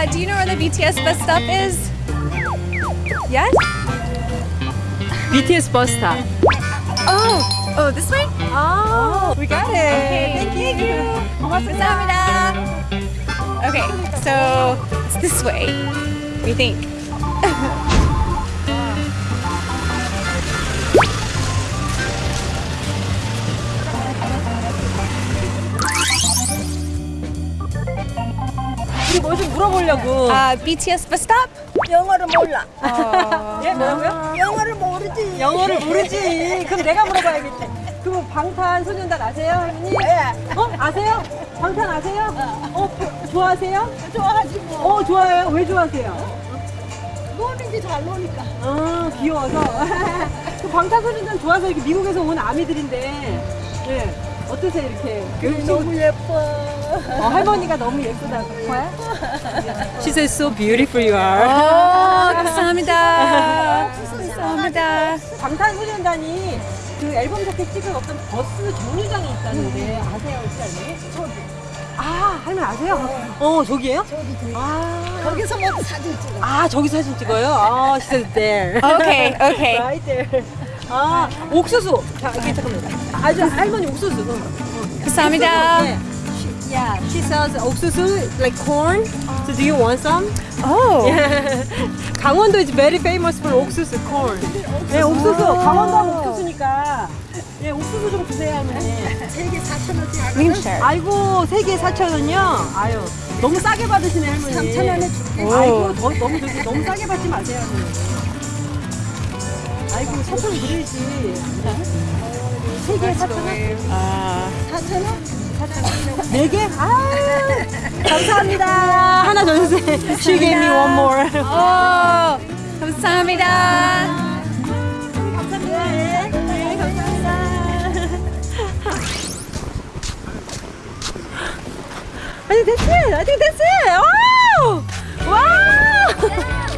Excuse me. Uh, do you know where the BTS bus stop is? Yes? BTS bus stop. Oh, oh, this way? Oh, we got it. Okay, Thank you. 감사합니다. Okay, so it's this way. What do you think? 우리 뭐좀 물어보려고. Uh, BTS bus stop? 영어를 몰라. 예, 뭐라고요? 영어를 모르지. 영어를 모르지. 그럼 내가 물어봐야겠지. 그럼 방탄 소년단 아세요, 할머니? 예. 어? 아세요? 방탄 아세요? 어, 좋아하세요? 좋아하지 뭐. 어, 좋아해요. 왜 좋아하세요? 노는지 잘 노니까. 아, 귀여워서. 그 방탄소년단 좋아서 이렇게 미국에서 온 아미들인데, 예. 어떠세요, 이렇게? 너무 예뻐. 어, 할머니가 너무 예쁘다고. 뭐야? She says so beautiful you are. Oh, 감사합니다. 감사합니다. 방탄소년단이 그 앨범 자켓 찍은 어떤 버스 정류장이 있다는데 아세요, 혹시 할머니? 아, 할머니 아세요? 어, 저기예요? 저기 저기. 아, 거기서 뭐 사진 찍어. 아 저기 사진 찍어요? 아, she said there. Okay, okay. right there. 아, 옥수수. 자, 여기 잠깐만. 아주 할머니 옥수수. 어, 어. 감사합니다. 네. She- Yeah, she sells 옥수수 like corn. So do you want some? Oh. 강원도 is very famous for 옥수수 corn. 네, 옥수수. 강원도 하면 옥수수니까. 예, 옥수수 좀 주세요, 할머니. 세개 4천 원씩 We can share. 아이고, 세개 4,000원이요? 아유, 너무 싸게 받으시네, 할머니. 3천 원에 줄게. 아이고, 더, 너무, 너무 싸게 받지 마세요, 할머니. 아이고, 4,000원 드려야지. 세 개에 4,000원? Uh, 4천 원? 네 개? 아, 감사합니다. 하나 더 주세요. She gave me one more. oh, 감사합니다. 감사합니다. 네, 네, 감사합니다. 아니, 됐지? 아니, 됐지? Wow! Wow!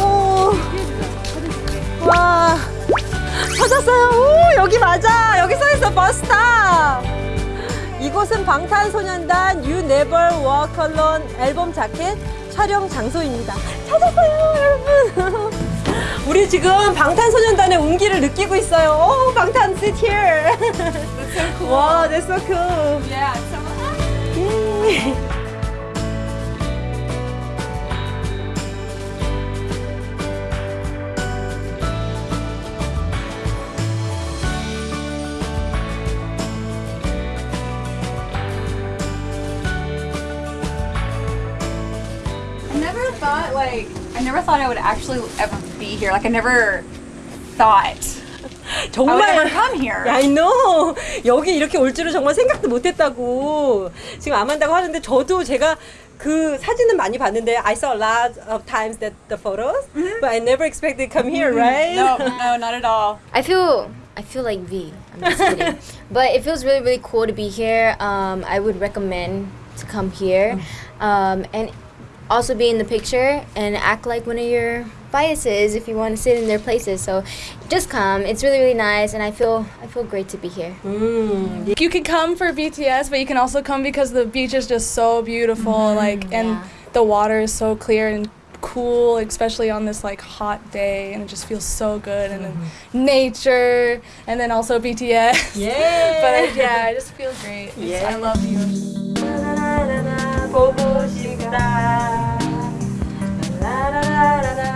오. 와. 찾았어요. 오, 여기 맞아. 여기 써 있어. 버스탑. 이곳은 방탄소년단 You Never Walk Alone 앨범 자켓 촬영 장소입니다. 찾았어요, 여러분. 우리 지금 방탄소년단의 온기를 느끼고 있어요. 오, 방탄 sit here. 와, that's so cool. Yeah, 예. like I never thought I would actually ever be here. Like I never thought I would 정말 ever come here. I know. 여기 이렇게 올 줄은 정말 생각도 못했다고 지금 아만다고 하는데 저도 제가 그 사진은 많이 봤는데 I saw a lot of times that the photos, but I never expected to come here, right? No, no, not at all. I feel I feel like V. I'm just kidding. but it feels really really cool to be here. Um, I would recommend to come here, um, and also be in the picture and act like one of your biases if you want to sit in their places. So just come. It's really really nice, and I feel I feel great to be here. 음, You can come for BTS, but you can also come because the beach is just so beautiful, like, and yeah. the water is so clear and cool, especially on this like hot day, and it just feels so good, and then nature, and then also BTS. 예. but uh, yeah, I just feel great. It's- Yeah. I love you. 보고 싶다. 라라라라 보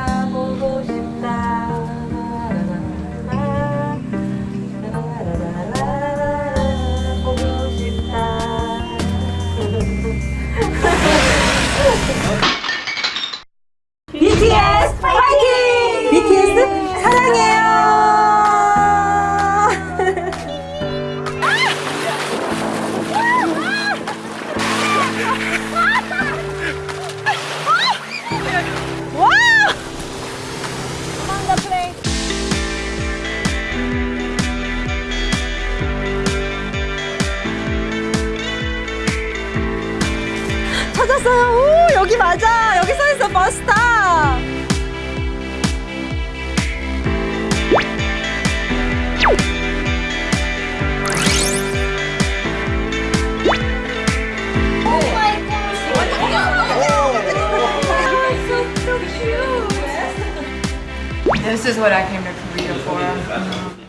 왔어요. 오, 여기 맞아. 여기 써있어, 버스타. This is what I came to Korea for.